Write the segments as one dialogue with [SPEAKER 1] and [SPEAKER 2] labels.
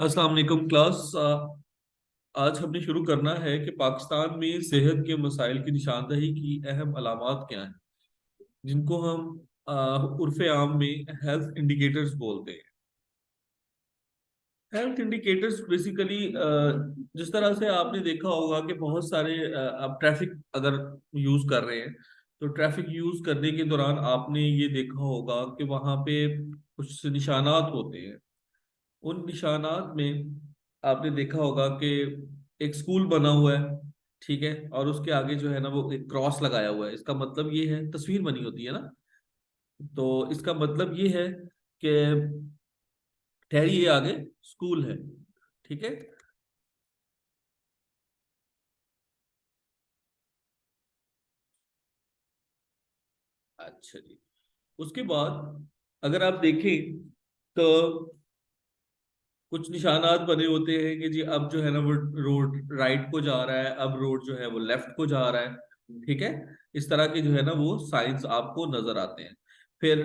[SPEAKER 1] السلام علیکم کلاس۔ آج ہم نے شروع کرنا ہے کہ پاکستان میں صحت کے مسائل کی نشاندہی کی اہم علامات کیا ہیں، جن کو ہم عرف عام میں ہیلتھ انڈیکیٹرز بولتے ہیں۔ ہیلتھ انڈیکیٹرز بیسیکلی جس طرح سے آپ نے دیکھا ہوگا کہ بہت سارے آپ ٹریفک اگر یوز کر رہے ہیں، تو ٹریفک یوز کرنے کے دوران آپ نے یہ دیکھا ہوگا کہ وہاں پہ کچھ نشانات ہوتے ہیں۔ ان نشانات میں آپ نے دیکھا ہوگا کہ ایک سکول بنا ہوا ہے، ٹھیک ہے، اور اس کے آگے جو ہے نا وہ ایک کراس لگایا ہوا ہے۔ اس کا مطلب یہ ہے، تصویر بنی ہوتی ہے نا۔ تو اس کا مطلب یہ ہے کہ ٹھہری یہ آگے، سکول ہے، ٹھیک ہے۔ اچھا جی۔ اس کے بعد اگر آپ دیکھیں تو کچھ نشانات بنے ہوتے ہیں کہ جی اب جو ہے نا وہ روڈ رائٹ کو جا رہا ہے، اب روڈ جو ہے وہ لیفٹ کو جا رہا ہے۔ ٹھیک ہے؟ اس طرح کے جو ہے نا وہ سائنس آپ کو نظر آتے ہیں۔ پھر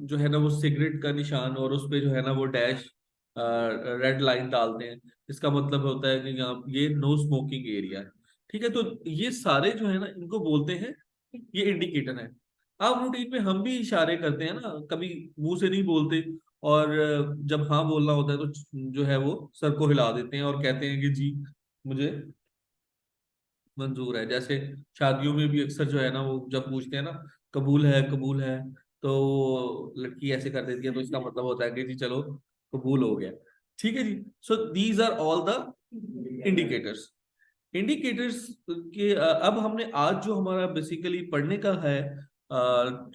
[SPEAKER 1] جو ہے نا وہ سگریٹ کا نشان اور اس پہ جو ہے نا وہ ڈیش ریڈ لائن ڈالتے ہیں۔ اس کا مطلب ہوتا ہے کہ یہاں یہ نو اسموکنگ ایریا ہے ٹھیک ہے؟ تو یہ سارے جو ہے نا ان کو بولتے ہیں، یہ انڈیکیٹر ہے آپ روٹین میں ہم بھی اشارے کرتے ہیں نا، کبھی منہ سے نہیں بولتے۔ اور جب ہاں بولنا ہوتا ہے تو جو ہے وہ سر کو ہلا دیتے ہیں اور کہتے ہیں کہ جی مجھے منظور ہے۔ جیسے شادیوں میں بھی اکثر جو ہے نا وہ جب پوچھتے ہیں نا، قبول ہے قبول ہے، تو لڑکی ایسے کر دیتی ہے تو اس کا مطلب ہوتا ہے کہ جی چلو قبول ہو گیا۔ ٹھیک ہے جی۔ So these are all the indicators indicators کے، اب ہم نے آج جو ہمارا بیسیکلی پڑھنے کا ہے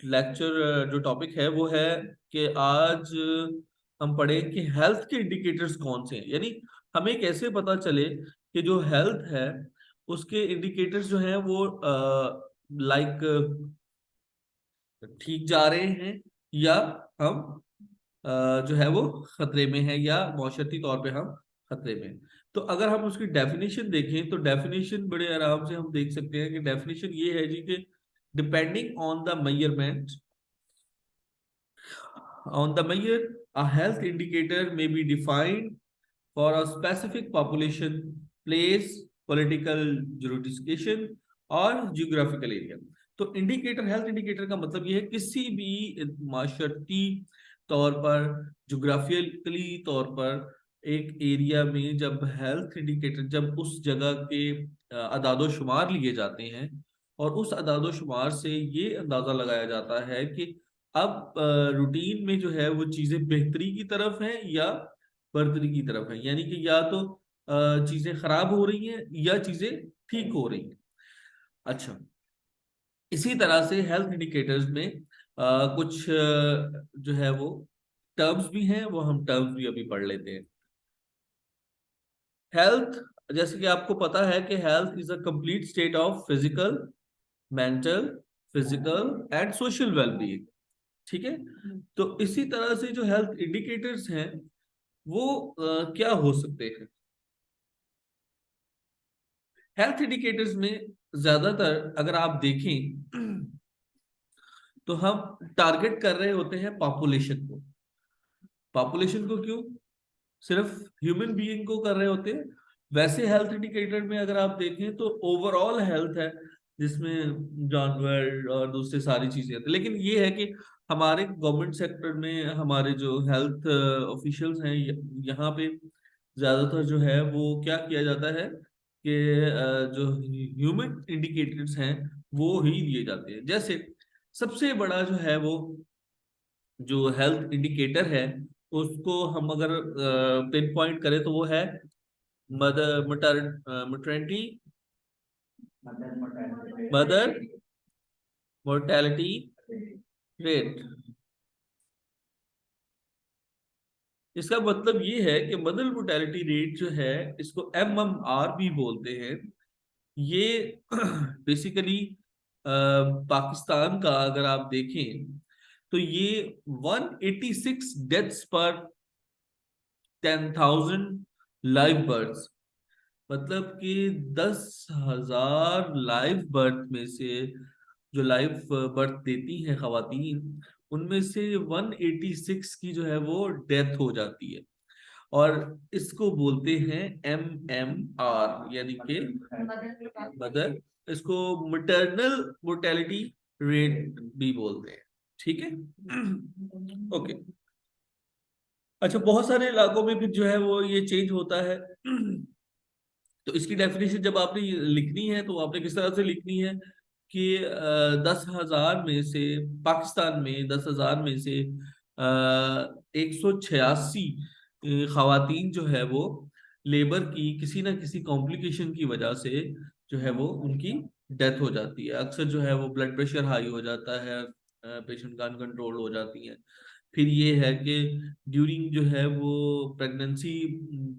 [SPEAKER 1] لیکچر جو ٹاپک ہے وہ ہے کہ آج ہم پڑھیں کہ ہیلتھ کے انڈیکیٹرز کون سے ہیں۔ یعنی ہمیں کیسے پتا چلے کہ جو ہیلتھ ہے، اس کے انڈیکیٹرز جو ہیں وہ لائک، ٹھیک جا رہے ہیں یا ہم جو ہے وہ خطرے میں ہیں یا معاشرتی طور پہ ہم خطرے میں ہیں۔ تو اگر ہم اس کی ڈیفینیشن دیکھیں تو ڈیفینیشن بڑے آرام سے ہم دیکھ سکتے ہیں کہ ڈیفینیشن یہ ہے جی کہ depending on the measurement on the measure a health indicator may be defined for a specific population place political jurisdiction اور جیوگرافیکل ایریا تو انڈیکیٹر ہیلتھ انڈیکیٹر کا مطلب یہ ہے کسی بھی معاشرتی طور پر جغرافیکلی طور پر ایک ایریا میں جب ہیلتھ انڈیکیٹر جب اس جگہ کے اعداد و شمار لیے جاتے ہیں اور اس اداد و شمار سے یہ اندازہ لگایا جاتا ہے کہ اب روٹین میں جو ہے وہ چیزیں بہتری کی طرف ہیں یا برتری کی طرف ہیں؟ یعنی کہ یا تو چیزیں خراب ہو رہی ہیں یا چیزیں ٹھیک ہو رہی ہیں۔ اچھا۔ اسی طرح سے ہیلتھ انڈیکیٹرز میں کچھ جو ہے وہ ٹرمز بھی ہیں، وہ ہم ٹرمز بھی ابھی پڑھ لیتے ہیں۔ ہیلتھ جیسے کہ آپ کو پتا ہے کہ health is a complete state of physical mental physical and social well being ٹھیک ہے تو اسی طرح سے جو ہیلتھ انڈیکیٹرز ہیں وہ کیا ہو سکتے ہیں ہیلتھ انڈیکیٹرز میں زیادہ تر اگر آپ دیکھیں تو ہم ٹارگٹ کر رہے ہوتے ہیں پاپولیشن کو پاپولیشن کو کیوں صرف ہیومن بینگ کو کر رہے ہوتے ہیں ویسے ہیلتھ انڈیکیٹر میں اگر آپ دیکھیں تو اوور آل ہیلتھ ہے جس میں جانور اور دوسرے ساری چیزیں ہیں۔ لیکن یہ ہے کہ ہمارے گورنمنٹ سیکٹر میں ہمارے جو ہیلتھ آفیشلز ہیں، یہاں پہ زیادہ تر جو ہے وہ کیا کیا جاتا ہے کہ جو ہیومن انڈیکیٹرز ہیں وہ ہی دیے جاتے ہیں۔ جیسے سب سے بڑا جو ہے وہ جو ہیلتھ انڈیکیٹر ہے، اس کو ہم اگر پن پوائنٹ کریں تو وہ ہے mother maternity mother mortality rate اس کا مطلب یہ ہے کہ مدر مورٹیلٹی ریٹ جو ہے اس کو ایم ایم آر بھی بولتے ہیں یہ بیسیکلی پاکستان کا اگر آپ دیکھیں تو یہ one eighty six deaths per ten thousand life birth مطلب کہ دس ہزار لائف برتھ میں سے جو لائف برتھ دیتی ہیں خواتین، ان میں سے ون ایٹی سکس کی جو ہے وہ ڈیتھ ہو جاتی ہے۔ اور اس کو بولتے ہیں ایم ایم آر یعنی کہ مدر اس کو مٹرنل مورٹیلٹی ریٹ بھی بولتے ہیں۔ ٹھیک ہے؟ اوکے۔ اچھا بہت سارے علاقوں میں پھر جو ہے وہ یہ چینج ہوتا ہے۔ تو اس کی ڈیفینیشن جب آپ نے لکھنی ہے تو آپ نے کس طرح سے لکھنی ہے کہ دس ہزار میں سے پاکستان میں، دس ہزار میں سے ایک سو چھیاسی خواتین جو ہے وہ لیبر کی کسی نہ کسی کمپلیکیشن کی وجہ سے جو ہے وہ ان کی ڈیتھ ہو جاتی ہے۔ اکثر جو ہے وہ بلڈ پریشر ہائی ہو جاتا ہے پیشنٹ کا انکنٹرول ہو جاتی ہیں۔ پھر یہ ہے کہ ڈیورنگ جو ہے وہ پریگننسی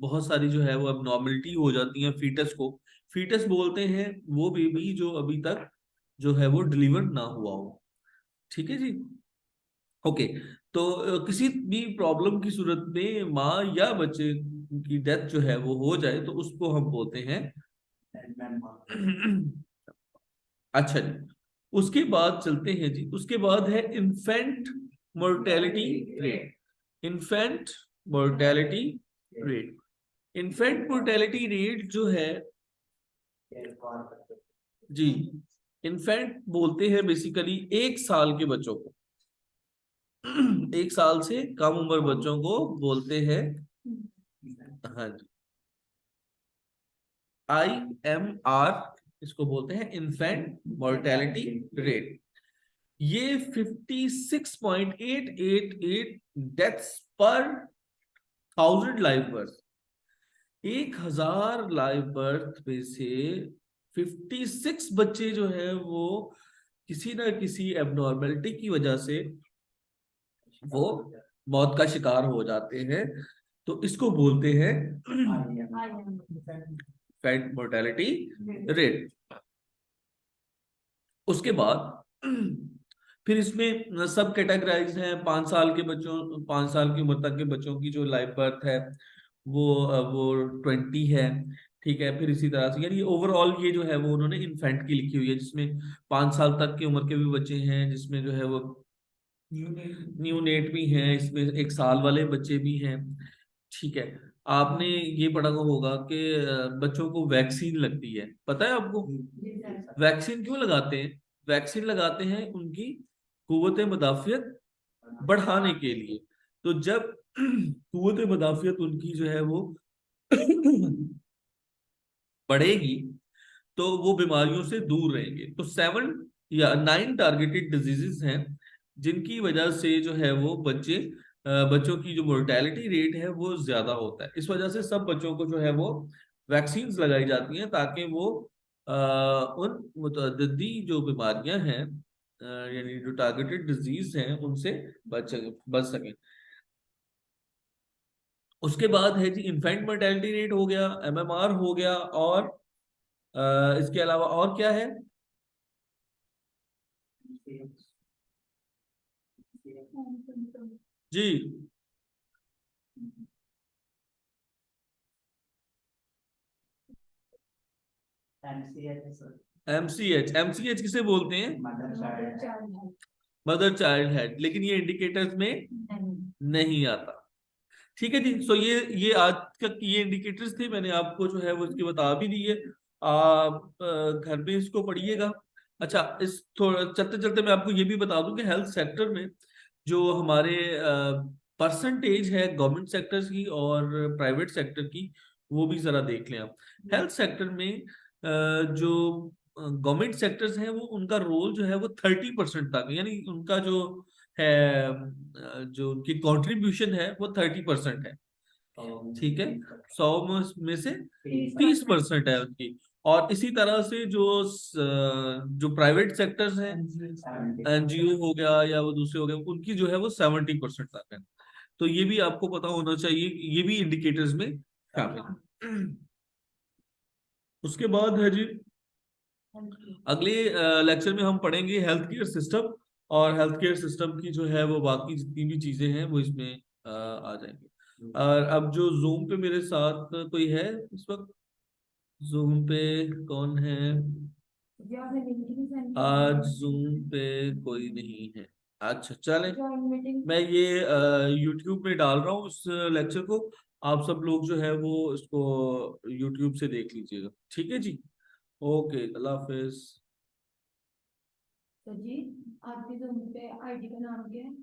[SPEAKER 1] بہت ساری جو ہے وہ اب نارملٹی ہو جاتی ہیں فیٹس کو۔ فیٹس بولتے ہیں وہ بیبی جو ابھی تک جو ہے وہ ڈلیور نہ ہوا ہو۔ ٹھیک ہے جی؟ اوکے تو کسی بھی پرابلم کی صورت میں ماں یا بچے کی ڈیتھ جو ہے وہ ہو جائے تو اس کو ہم بولتے ہیں اچھا جی اس کے بعد چلتے ہیں جی اس کے بعد ہے infant mortality rate infant mortality rate infant mortality rate جو ہے جی انفینٹ بولتے ہیں بیسیکلی ایک سال کے بچوں کو ایک سال سے کم عمر بچوں کو بولتے ہیں ہاں جی آئی ایم آر اس کو بولتے ہیں انفینٹ مورٹیلٹی ریٹ یہ fifty six point eight eight eight deaths per thousand life birth ایک ہزار لائف برتھ میں سے ففٹی سکس بچے جو ہے وہ کسی نہ کسی ایب نارملٹی کی وجہ سے وہ موت کا شکار ہو جاتے ہیں۔ تو اس کو بولتے ہیں فیٹ مورٹیلٹی ریٹ اس کے بعد پھر اس میں سب کیٹاگرائز ہیں پانچ سال کے بچوں پانچ سال کی عمر تک کے بچوں کی جو لائف برتھ ہے وہ وہ ٹوینٹی ہے ٹھیک ہے پھر اسی طرح سے یعنی اوور آل یہ جو ہے وہ انہوں نے انفینٹ کی لکھی ہوئی ہے جس میں پانچ سال تک کی عمر کے بھی بچے ہیں جس میں جو ہے وہ نیو نیٹ بھی ہیں اس میں ایک سال والے بچے بھی ہیں ٹھیک ہے۔ آپ نے یہ پڑھا ہوگا کہ بچوں کو ویکسین لگتی ہے۔ پتہ ہے آپ کو؟ ویکسین کیوں لگاتے ہیں؟ ویکسین لگاتے ہیں ان کی قوت مدافعت بڑھانے کے لیے۔ تو جب قوت مدافعت ان کی جو ہے وہ بڑھے گی، تو وہ بیماریوں سے دور رہیں گے۔ تو سیون یا نائن ٹارگیٹڈ ڈیزیز ہیں، جن کی وجہ سے جو ہے وہ بچے بچوں کی جو مورٹیلٹی ریٹ ہے وہ زیادہ ہوتا ہے۔ اس وجہ سے سب بچوں کو جو ہے وہ ویکسینز لگائی جاتی ہیں تاکہ وہ ان متعددی جو بیماریاں ہیں یعنی جو ٹارگیٹڈ ڈیزیز ہیں، ان سے بچ بچ سکیں۔ اس کے بعد ہے جی انفینٹ مرٹیلٹی ریٹ ہو گیا ایم ایم آر ہو گیا، اور اس کے علاوہ اور کیا ہے؟ جی۔ Sir M C H M C H کسے بولتے ہیں؟ مدر چائلڈ ہیڈ لیکن یہ انڈیکیٹرز میں نہیں. آتا۔ ٹھیک ہے جی؟ سو یہ یہ آج تک یہ انڈیکیٹرز تھے میں نے آپ کو جو ہے وہ اس کی بتا بھی دی ہے۔ آپ گھر میں اس کو پڑھیے گا۔ اچھا اس تھوڑا چلتے چلتے میں آپ کو یہ بھی بتا دوں کہ ہیلتھ سیکٹر میں جو ہمارے پرسنٹیج ہے گورنمنٹ سیکٹر کی اور پرائیویٹ سیکٹر کی وہ بھی ذرا دیکھ لیں آپ۔ ہیلتھ سیکٹر میں جو گورنمنٹ سیکٹرز ہیں وہ ان کا رول جو ہے وہ تھرٹی پرسینٹ تک یعنی ان کا جو ہے، جو ان کی کانٹریبیوشن ہے وہ تھرٹی پرسینٹ ہے۔ ٹھیک ہے؟ سو میں سے تیس پرسینٹ ہے ان کی۔ اور اسی طرح سے جو جو پرائیویٹ سیکٹرز ہیں این جی او ہو گیا یا وہ دوسرے ہو گئے، ان کی جو ہے وہ سیونٹی پرسینٹ تک ہے۔ تو یہ بھی آپ کو پتا ہونا چاہیے، یہ بھی انڈیکیٹرز میں شامل اس کے بعد ہے جی اگلے لیکچر میں ہم پڑھیں گے ہیلتھ کیئر سسٹم اور ہیلتھ کیئر سسٹم کی جو ہے وہ باقی جتنی بھی چیزیں ہیں وہ اس میں، آ جائیں گے۔ اور اب جو زوم پہ میرے ساتھ کوئی ہے اس وقت؟ زوم پہ کون ہے؟ آج زوم پہ کوئی نہیں ہے۔ اچھا چلیں۔ میں یہ یوٹیوب پہ ڈال رہا ہوں اس لیکچر کو۔ آپ سب لوگ جو ہے وہ اس کو یوٹیوب سے دیکھ لیجیے گا۔ ٹھیک ہے جی؟ اوکے اللہ حافظ۔
[SPEAKER 2] تو جی آپ کی زوم پہ آئی ڈی کا نام کیا ہے